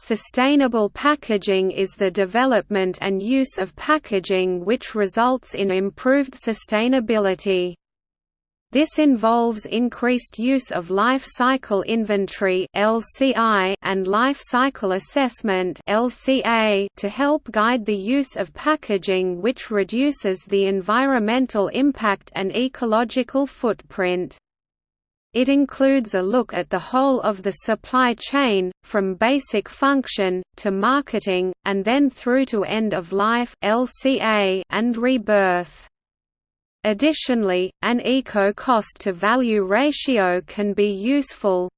Sustainable packaging is the development and use of packaging which results in improved sustainability. This involves increased use of life cycle inventory (LCI) and life cycle assessment (LCA) to help guide the use of packaging which reduces the environmental impact and ecological footprint. It includes a look at the whole of the supply chain, from basic function, to marketing, and then through to end of life and rebirth. Additionally, an eco-cost to value ratio can be useful.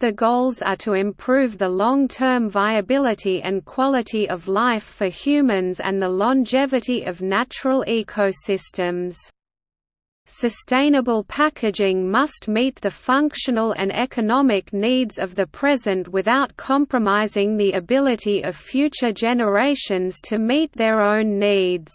The goals are to improve the long-term viability and quality of life for humans and the longevity of natural ecosystems. Sustainable packaging must meet the functional and economic needs of the present without compromising the ability of future generations to meet their own needs.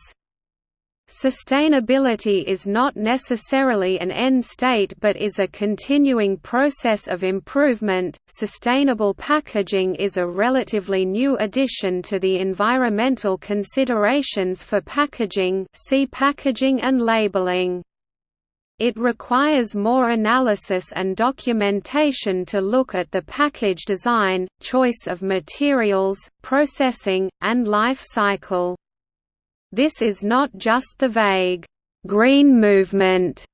Sustainability is not necessarily an end state but is a continuing process of improvement. Sustainable packaging is a relatively new addition to the environmental considerations for packaging, see packaging and labeling. It requires more analysis and documentation to look at the package design, choice of materials, processing, and life cycle. This is not just the vague, "'green movement'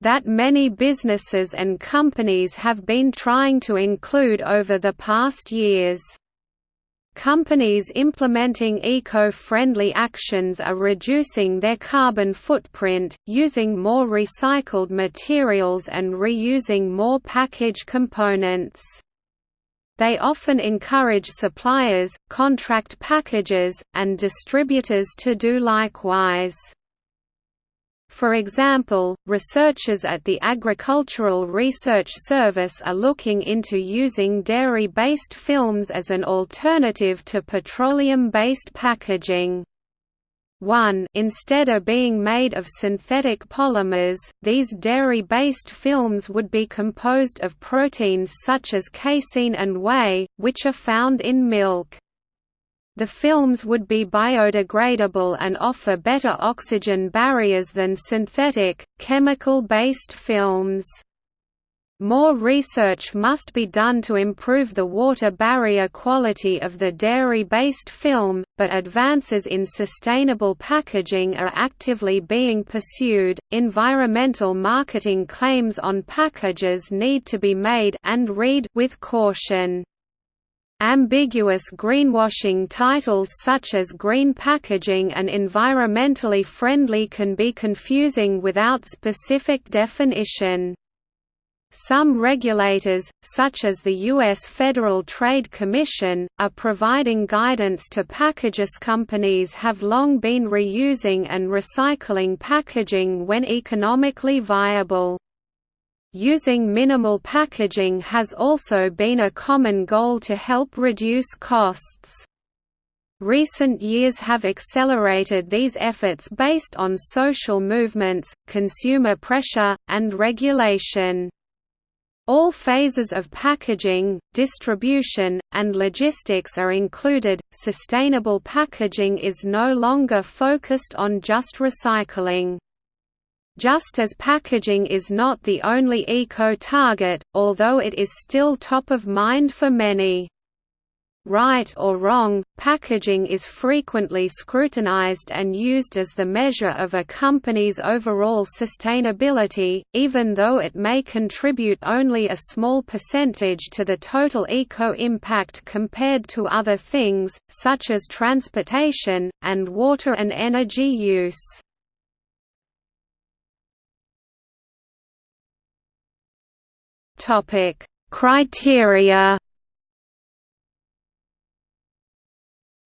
that many businesses and companies have been trying to include over the past years. Companies implementing eco-friendly actions are reducing their carbon footprint, using more recycled materials and reusing more package components. They often encourage suppliers, contract packages, and distributors to do likewise. For example, researchers at the Agricultural Research Service are looking into using dairy-based films as an alternative to petroleum-based packaging. 1 instead of being made of synthetic polymers, these dairy-based films would be composed of proteins such as casein and whey, which are found in milk. The films would be biodegradable and offer better oxygen barriers than synthetic, chemical-based films. More research must be done to improve the water barrier quality of the dairy-based film, but advances in sustainable packaging are actively being pursued. Environmental marketing claims on packages need to be made and read with caution. Ambiguous greenwashing titles such as green packaging and environmentally friendly can be confusing without specific definition. Some regulators, such as the U.S. Federal Trade Commission, are providing guidance to packages. Companies have long been reusing and recycling packaging when economically viable. Using minimal packaging has also been a common goal to help reduce costs. Recent years have accelerated these efforts based on social movements, consumer pressure, and regulation. All phases of packaging, distribution, and logistics are included. Sustainable packaging is no longer focused on just recycling. Just as packaging is not the only eco-target, although it is still top of mind for many. Right or wrong, packaging is frequently scrutinized and used as the measure of a company's overall sustainability, even though it may contribute only a small percentage to the total eco-impact compared to other things, such as transportation, and water and energy use. Criteria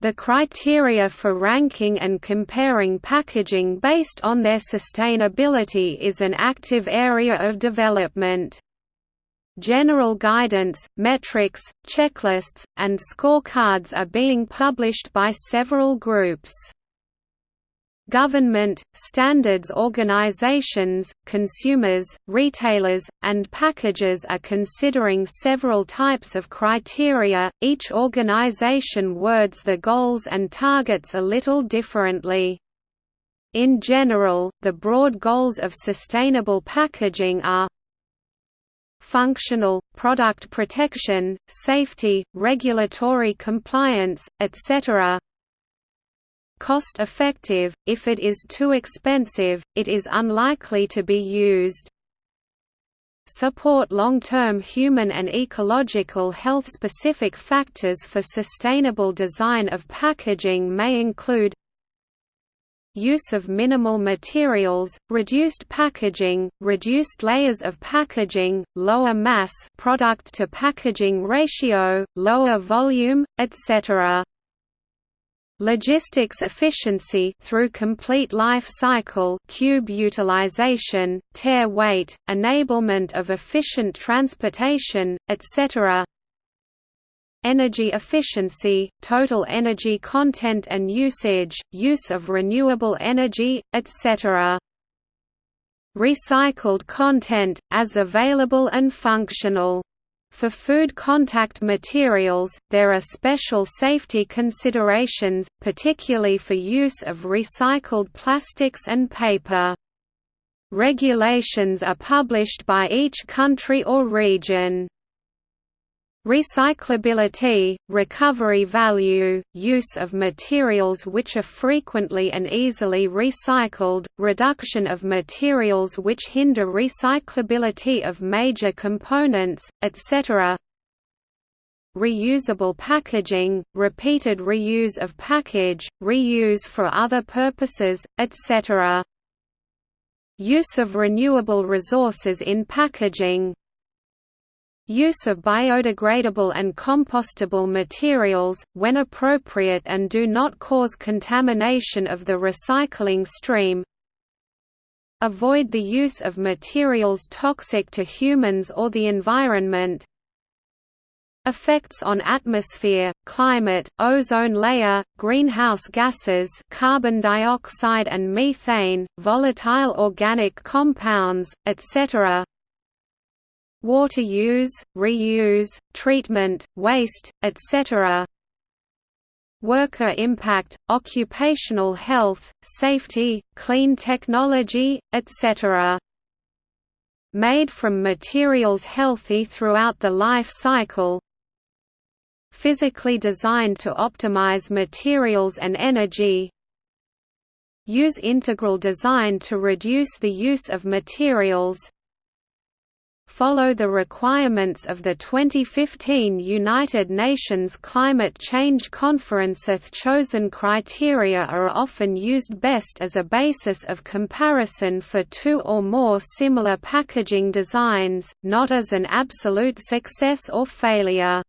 The criteria for ranking and comparing packaging based on their sustainability is an active area of development. General guidance, metrics, checklists, and scorecards are being published by several groups. Government, standards organizations, consumers, retailers, and packagers are considering several types of criteria. Each organization words the goals and targets a little differently. In general, the broad goals of sustainable packaging are functional, product protection, safety, regulatory compliance, etc cost-effective, if it is too expensive, it is unlikely to be used. Support long-term human and ecological health-specific factors for sustainable design of packaging may include use of minimal materials, reduced packaging, reduced layers of packaging, lower mass product to packaging ratio, lower volume, etc. Logistics efficiency through complete life cycle cube utilization, tare weight, enablement of efficient transportation, etc. Energy efficiency, total energy content and usage, use of renewable energy, etc. Recycled content, as available and functional for food contact materials, there are special safety considerations, particularly for use of recycled plastics and paper. Regulations are published by each country or region. Recyclability, recovery value, use of materials which are frequently and easily recycled, reduction of materials which hinder recyclability of major components, etc. Reusable packaging, repeated reuse of package, reuse for other purposes, etc. Use of renewable resources in packaging, Use of biodegradable and compostable materials, when appropriate and do not cause contamination of the recycling stream. Avoid the use of materials toxic to humans or the environment. Effects on atmosphere, climate, ozone layer, greenhouse gases carbon dioxide and methane, volatile organic compounds, etc water use, reuse, treatment, waste, etc. Worker impact, occupational health, safety, clean technology, etc. Made from materials healthy throughout the life cycle Physically designed to optimize materials and energy Use integral design to reduce the use of materials follow the requirements of the 2015 United Nations Climate Change Conference. Chosen criteria are often used best as a basis of comparison for two or more similar packaging designs, not as an absolute success or failure.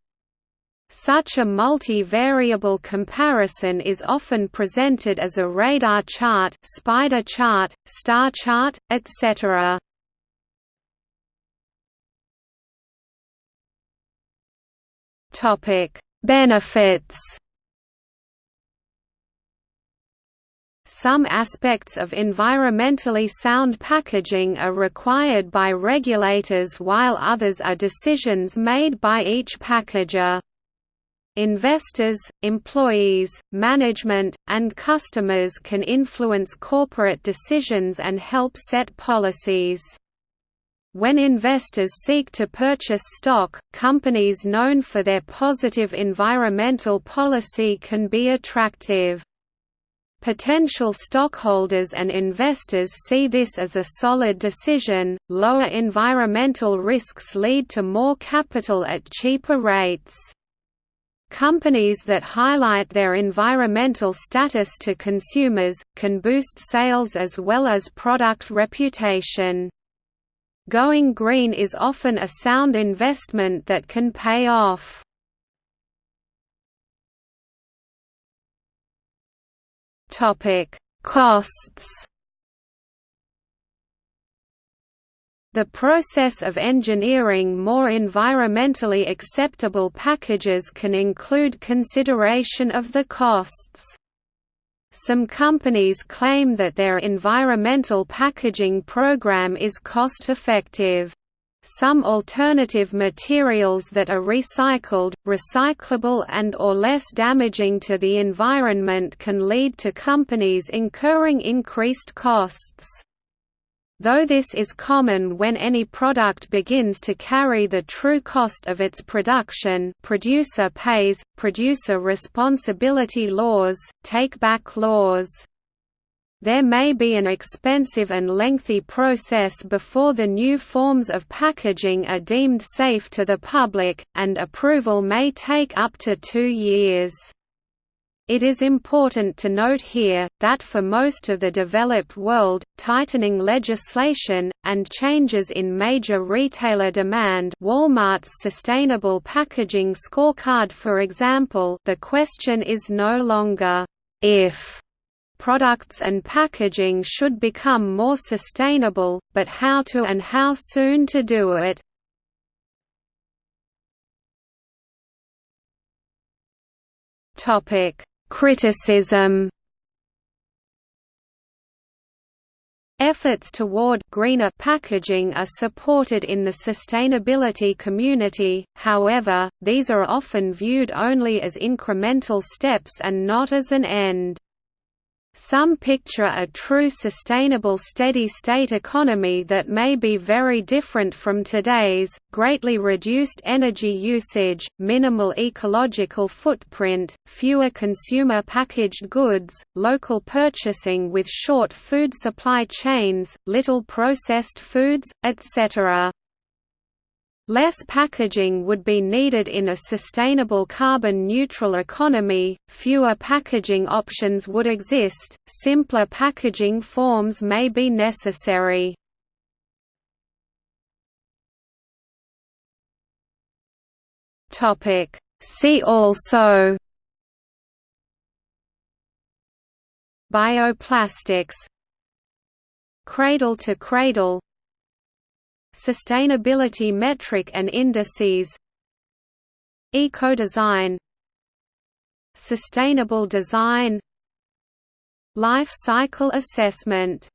Such a multivariable comparison is often presented as a radar chart, spider chart, star chart, etc. Topic: Benefits. Some aspects of environmentally sound packaging are required by regulators while others are decisions made by each packager. Investors, employees, management, and customers can influence corporate decisions and help set policies. When investors seek to purchase stock, companies known for their positive environmental policy can be attractive. Potential stockholders and investors see this as a solid decision. Lower environmental risks lead to more capital at cheaper rates. Companies that highlight their environmental status to consumers, can boost sales as well as product reputation. Going green is often a sound investment that can pay off. Topic: Costs. The process of engineering more environmentally acceptable packages can include consideration of the costs. Some companies claim that their environmental packaging program is cost-effective. Some alternative materials that are recycled, recyclable and or less damaging to the environment can lead to companies incurring increased costs. Though this is common when any product begins to carry the true cost of its production producer pays, producer responsibility laws, take-back laws. There may be an expensive and lengthy process before the new forms of packaging are deemed safe to the public, and approval may take up to two years. It is important to note here, that for most of the developed world, tightening legislation, and changes in major retailer demand Walmart's Sustainable Packaging Scorecard for example the question is no longer, if products and packaging should become more sustainable, but how to and how soon to do it. Topic Criticism Efforts toward greener packaging are supported in the sustainability community, however, these are often viewed only as incremental steps and not as an end. Some picture a true sustainable steady-state economy that may be very different from today's, greatly reduced energy usage, minimal ecological footprint, fewer consumer packaged goods, local purchasing with short food supply chains, little processed foods, etc. Less packaging would be needed in a sustainable carbon-neutral economy, fewer packaging options would exist, simpler packaging forms may be necessary. See also Bioplastics Cradle to cradle Sustainability metric and indices. Eco-design. Sustainable design. Life cycle assessment